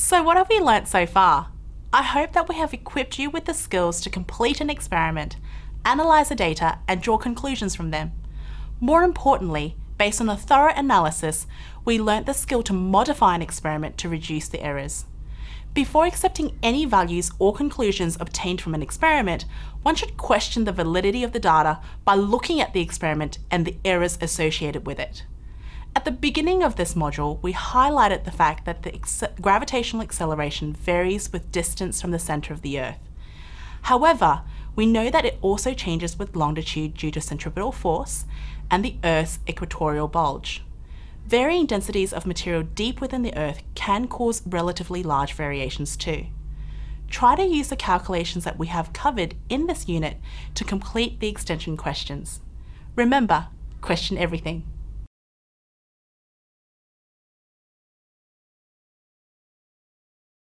So what have we learnt so far? I hope that we have equipped you with the skills to complete an experiment, analyse the data and draw conclusions from them. More importantly, based on a thorough analysis, we learnt the skill to modify an experiment to reduce the errors. Before accepting any values or conclusions obtained from an experiment, one should question the validity of the data by looking at the experiment and the errors associated with it. At the beginning of this module, we highlighted the fact that the gravitational acceleration varies with distance from the centre of the Earth. However, we know that it also changes with longitude due to centripetal force and the Earth's equatorial bulge. Varying densities of material deep within the Earth can cause relatively large variations too. Try to use the calculations that we have covered in this unit to complete the extension questions. Remember, question everything.